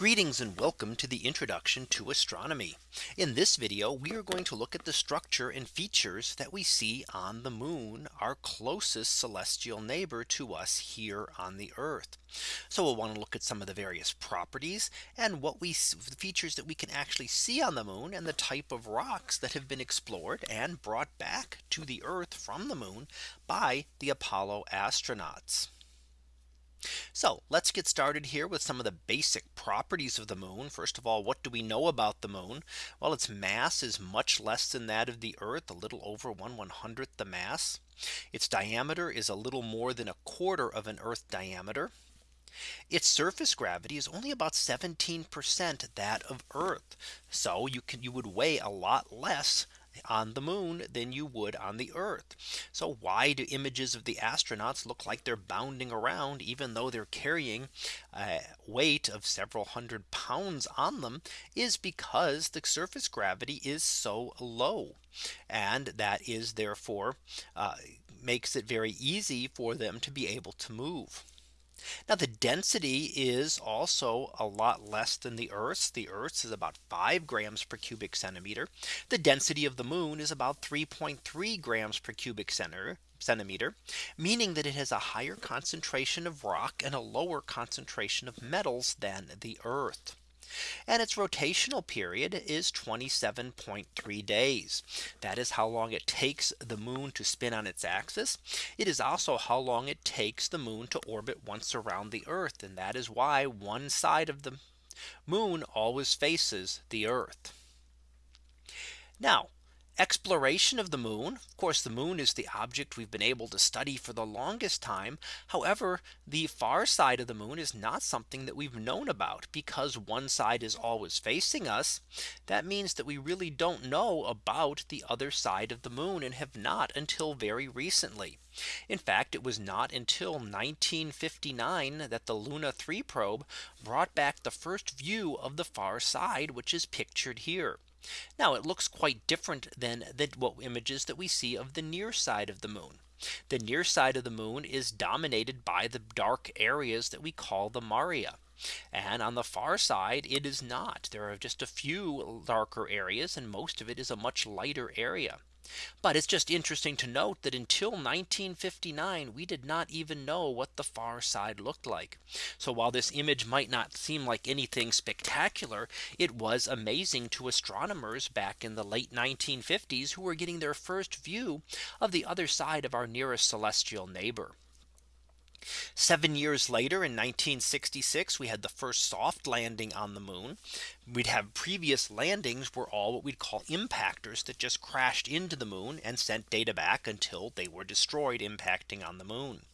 Greetings and welcome to the introduction to astronomy. In this video, we are going to look at the structure and features that we see on the moon, our closest celestial neighbor to us here on the Earth. So we'll want to look at some of the various properties and what we see the features that we can actually see on the moon and the type of rocks that have been explored and brought back to the Earth from the moon by the Apollo astronauts. So let's get started here with some of the basic properties of the moon. First of all, what do we know about the moon? Well, its mass is much less than that of the Earth, a little over 1 100th the mass. Its diameter is a little more than a quarter of an Earth diameter. Its surface gravity is only about 17% that of Earth. So you can you would weigh a lot less on the moon than you would on the earth. So why do images of the astronauts look like they're bounding around even though they're carrying a weight of several hundred pounds on them is because the surface gravity is so low. And that is therefore uh, makes it very easy for them to be able to move. Now the density is also a lot less than the Earth's. The Earth's is about 5 grams per cubic centimeter. The density of the moon is about 3.3 grams per cubic center centimeter, meaning that it has a higher concentration of rock and a lower concentration of metals than the Earth and its rotational period is 27.3 days. That is how long it takes the moon to spin on its axis. It is also how long it takes the moon to orbit once around the Earth. And that is why one side of the moon always faces the Earth. Now exploration of the moon. Of course, the moon is the object we've been able to study for the longest time. However, the far side of the moon is not something that we've known about because one side is always facing us. That means that we really don't know about the other side of the moon and have not until very recently. In fact, it was not until 1959 that the Luna 3 probe brought back the first view of the far side, which is pictured here. Now it looks quite different than the what images that we see of the near side of the moon. The near side of the moon is dominated by the dark areas that we call the Maria. And on the far side, it is not. There are just a few darker areas and most of it is a much lighter area. But it's just interesting to note that until 1959 we did not even know what the far side looked like. So while this image might not seem like anything spectacular, it was amazing to astronomers back in the late 1950s who were getting their first view of the other side of our nearest celestial neighbor. Seven years later in 1966 we had the first soft landing on the moon. We'd have previous landings were all what we'd call impactors that just crashed into the moon and sent data back until they were destroyed impacting on the moon.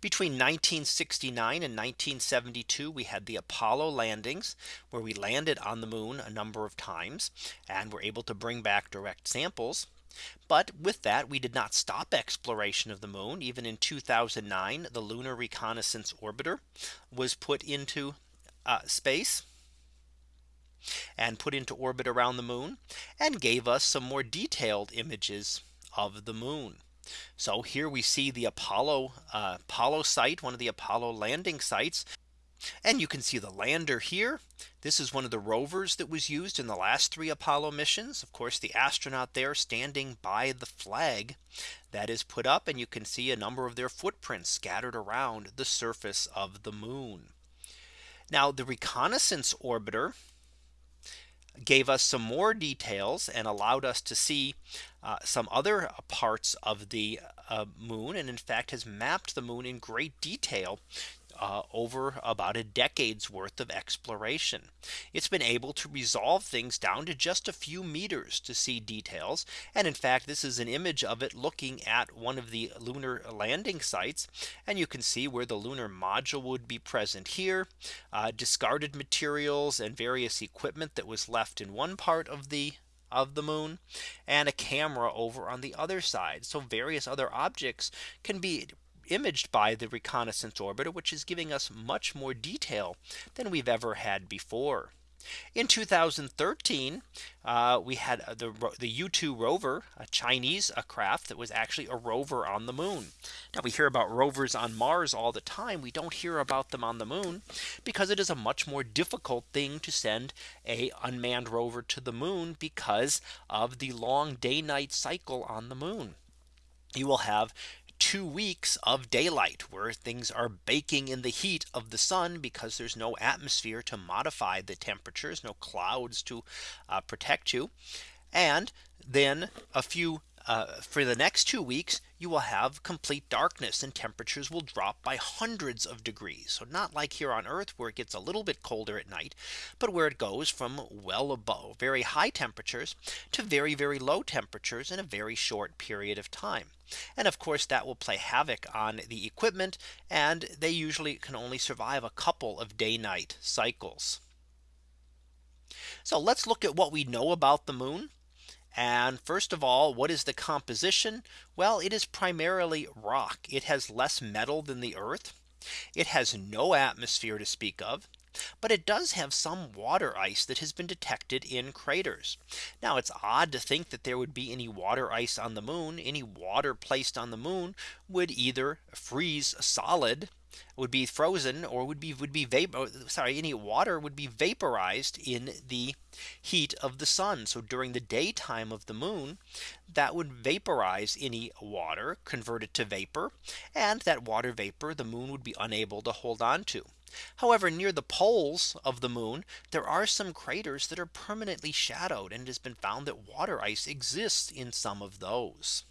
Between 1969 and 1972 we had the Apollo landings where we landed on the moon a number of times and were able to bring back direct samples. But with that we did not stop exploration of the moon. Even in 2009 the lunar reconnaissance orbiter was put into uh, space and put into orbit around the moon and gave us some more detailed images of the moon. So here we see the Apollo uh, Apollo site, one of the Apollo landing sites and you can see the lander here. This is one of the rovers that was used in the last three Apollo missions. Of course, the astronaut there standing by the flag that is put up and you can see a number of their footprints scattered around the surface of the moon. Now the reconnaissance orbiter gave us some more details and allowed us to see uh, some other parts of the uh, moon and in fact has mapped the moon in great detail uh, over about a decade's worth of exploration. It's been able to resolve things down to just a few meters to see details. And in fact, this is an image of it looking at one of the lunar landing sites. And you can see where the lunar module would be present here, uh, discarded materials and various equipment that was left in one part of the of the moon and a camera over on the other side. So various other objects can be imaged by the reconnaissance orbiter, which is giving us much more detail than we've ever had before. In 2013, uh, we had the, the Yutu rover, a Chinese a craft that was actually a rover on the moon. Now we hear about rovers on Mars all the time. We don't hear about them on the moon because it is a much more difficult thing to send a unmanned rover to the moon because of the long day night cycle on the moon. You will have two weeks of daylight where things are baking in the heat of the sun because there's no atmosphere to modify the temperatures no clouds to uh, protect you. And then a few uh, for the next two weeks, you will have complete darkness and temperatures will drop by hundreds of degrees. So not like here on Earth where it gets a little bit colder at night, but where it goes from well above very high temperatures to very, very low temperatures in a very short period of time. And of course, that will play havoc on the equipment. And they usually can only survive a couple of day night cycles. So let's look at what we know about the moon. And first of all, what is the composition? Well, it is primarily rock. It has less metal than the Earth. It has no atmosphere to speak of. But it does have some water ice that has been detected in craters. Now it's odd to think that there would be any water ice on the moon. Any water placed on the moon would either freeze solid would be frozen or would be would be vapor sorry any water would be vaporized in the heat of the sun. So during the daytime of the moon that would vaporize any water convert it to vapor and that water vapor the moon would be unable to hold on to. However, near the poles of the moon, there are some craters that are permanently shadowed and it has been found that water ice exists in some of those.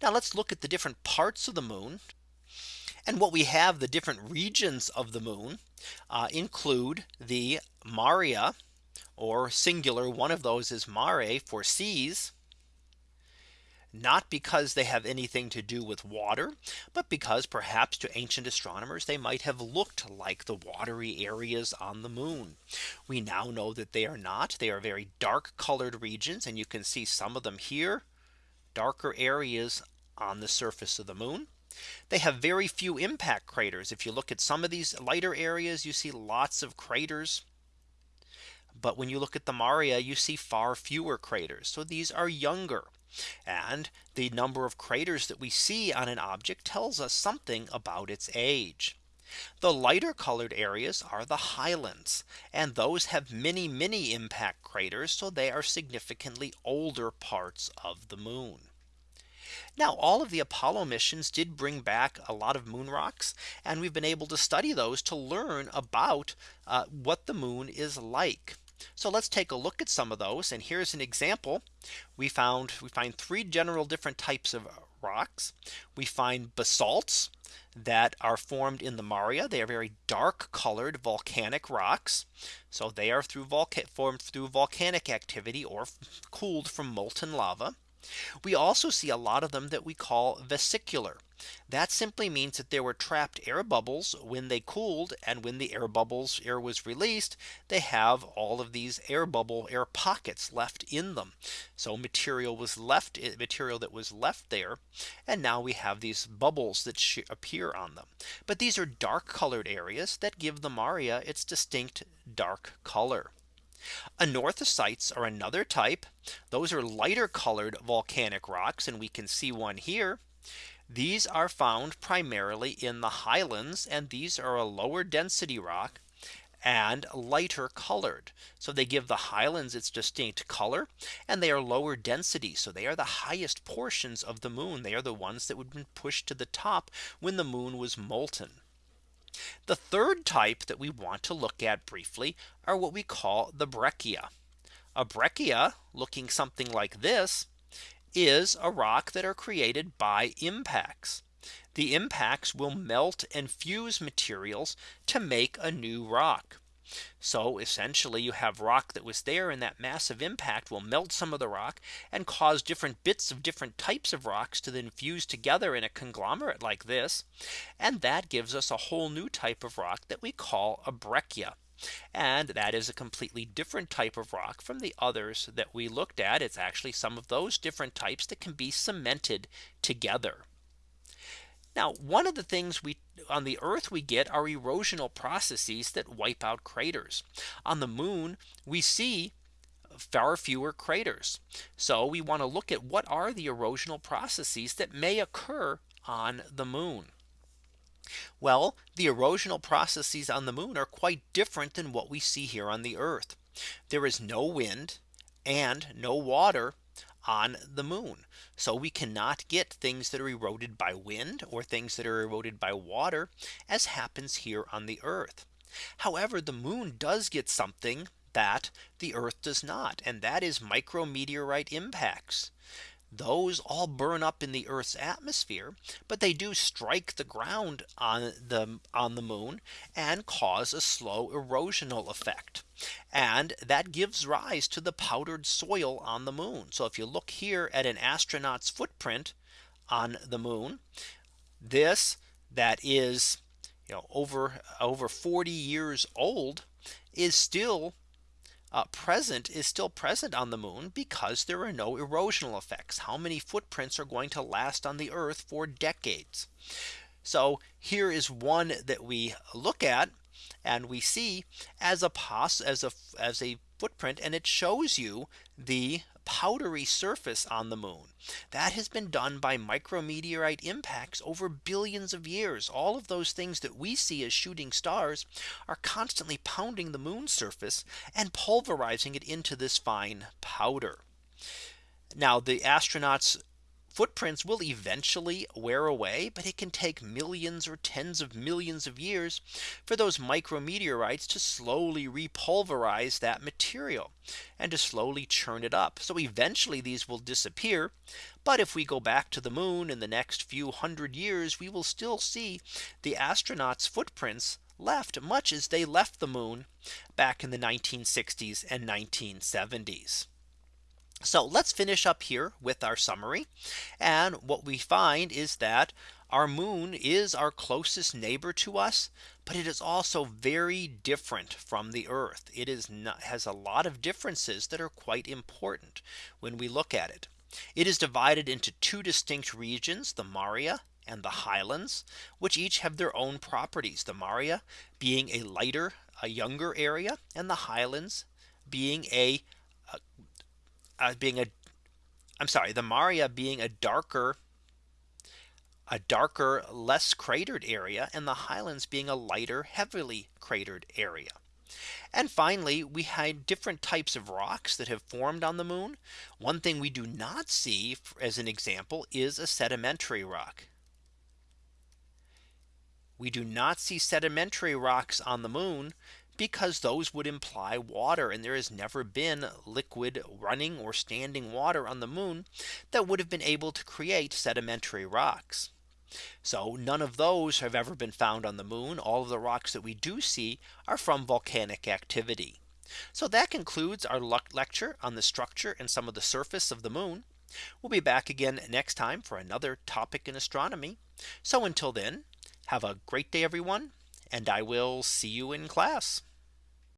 Now let's look at the different parts of the moon and what we have the different regions of the moon uh, include the Maria or singular one of those is mare for seas not because they have anything to do with water, but because perhaps to ancient astronomers they might have looked like the watery areas on the moon. We now know that they are not. They are very dark colored regions and you can see some of them here darker areas on the surface of the moon. They have very few impact craters. If you look at some of these lighter areas, you see lots of craters. But when you look at the Maria, you see far fewer craters. So these are younger. And the number of craters that we see on an object tells us something about its age. The lighter colored areas are the highlands and those have many many impact craters so they are significantly older parts of the moon. Now all of the Apollo missions did bring back a lot of moon rocks and we've been able to study those to learn about uh, what the moon is like. So let's take a look at some of those. And here's an example. We found we find three general different types of rocks. We find basalts that are formed in the Maria. They are very dark colored volcanic rocks. So they are through formed through volcanic activity or cooled from molten lava. We also see a lot of them that we call vesicular. That simply means that there were trapped air bubbles when they cooled and when the air bubbles air was released they have all of these air bubble air pockets left in them. So material was left eh, material that was left there. And now we have these bubbles that appear on them. But these are dark colored areas that give the Maria its distinct dark color. Anorthosites are another type. Those are lighter colored volcanic rocks and we can see one here. These are found primarily in the highlands and these are a lower density rock and lighter colored. So they give the highlands its distinct color and they are lower density. So they are the highest portions of the moon. They are the ones that would have been pushed to the top when the moon was molten. The third type that we want to look at briefly are what we call the breccia. A breccia looking something like this is a rock that are created by impacts. The impacts will melt and fuse materials to make a new rock. So essentially you have rock that was there and that massive impact will melt some of the rock and cause different bits of different types of rocks to then fuse together in a conglomerate like this. And that gives us a whole new type of rock that we call a breccia. And that is a completely different type of rock from the others that we looked at. It's actually some of those different types that can be cemented together. Now one of the things we on the Earth we get are erosional processes that wipe out craters. On the moon we see far fewer craters. So we want to look at what are the erosional processes that may occur on the moon? Well, the erosional processes on the moon are quite different than what we see here on the Earth. There is no wind and no water on the moon. So we cannot get things that are eroded by wind or things that are eroded by water as happens here on the Earth. However, the moon does get something that the Earth does not. And that is micrometeorite impacts. Those all burn up in the Earth's atmosphere, but they do strike the ground on the on the moon and cause a slow erosional effect. And that gives rise to the powdered soil on the moon. So if you look here at an astronaut's footprint on the moon, this that is you know over over 40 years old is still uh, present is still present on the moon because there are no erosional effects. How many footprints are going to last on the Earth for decades? So here is one that we look at and we see as a pos as a as a footprint and it shows you the powdery surface on the moon. That has been done by micrometeorite impacts over billions of years. All of those things that we see as shooting stars are constantly pounding the moon's surface and pulverizing it into this fine powder. Now the astronauts footprints will eventually wear away, but it can take millions or tens of millions of years for those micrometeorites to slowly repulverize that material and to slowly churn it up. So eventually these will disappear. But if we go back to the moon in the next few hundred years, we will still see the astronauts footprints left much as they left the moon back in the 1960s and 1970s. So let's finish up here with our summary. And what we find is that our moon is our closest neighbor to us, but it is also very different from the Earth. It is not, has a lot of differences that are quite important when we look at it. It is divided into two distinct regions, the Maria and the highlands, which each have their own properties. The Maria being a lighter, a younger area, and the highlands being a uh, being a I'm sorry, the Maria being a darker a darker, less cratered area and the highlands being a lighter, heavily cratered area. And finally, we had different types of rocks that have formed on the moon. One thing we do not see as an example is a sedimentary rock. We do not see sedimentary rocks on the moon because those would imply water and there has never been liquid running or standing water on the moon that would have been able to create sedimentary rocks. So none of those have ever been found on the moon. All of the rocks that we do see are from volcanic activity. So that concludes our lecture on the structure and some of the surface of the moon. We'll be back again next time for another topic in astronomy. So until then, have a great day, everyone, and I will see you in class.